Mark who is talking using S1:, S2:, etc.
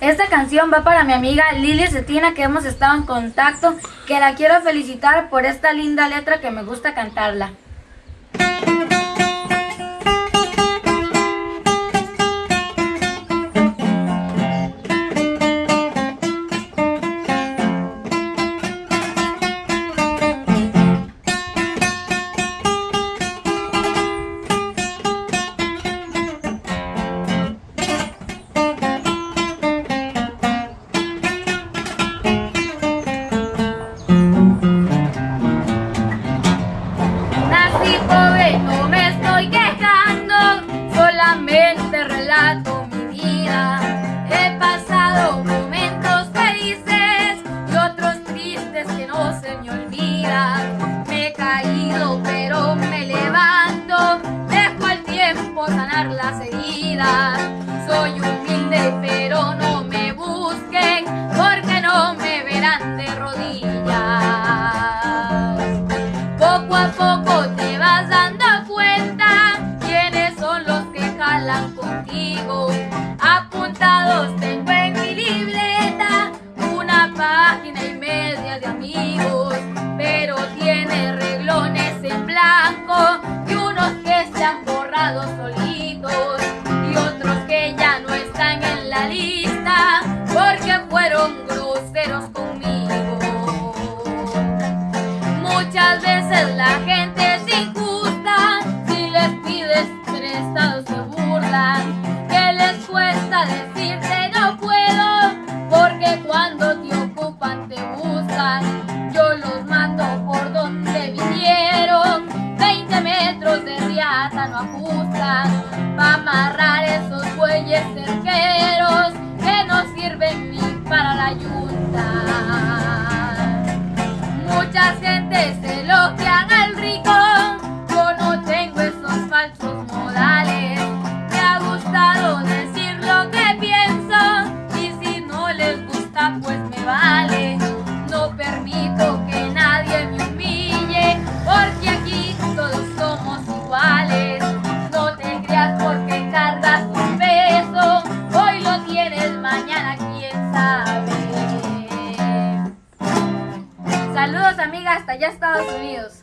S1: Esta canción va para mi amiga Lili Cetina que hemos estado en contacto, que la quiero felicitar por esta linda letra que me gusta cantarla. Que no se me olvidan. Me he caído, pero me levanto, dejo el tiempo sanar las heridas. Soy humilde, pero no amigos, pero tiene reglones en blanco y unos que se han borrado solitos y otros que ya no están en la lista porque fueron groseros conmigo. Muchas veces la gente es injusta, si les pides prestado se burlan. Que les cuesta decirte Yo los mando por donde vinieron, 20 metros de riata no ajustan. Pa' amarrar esos bueyes cerqueros que no sirven ni para la yunta. Saludos amiga hasta allá Estados Unidos.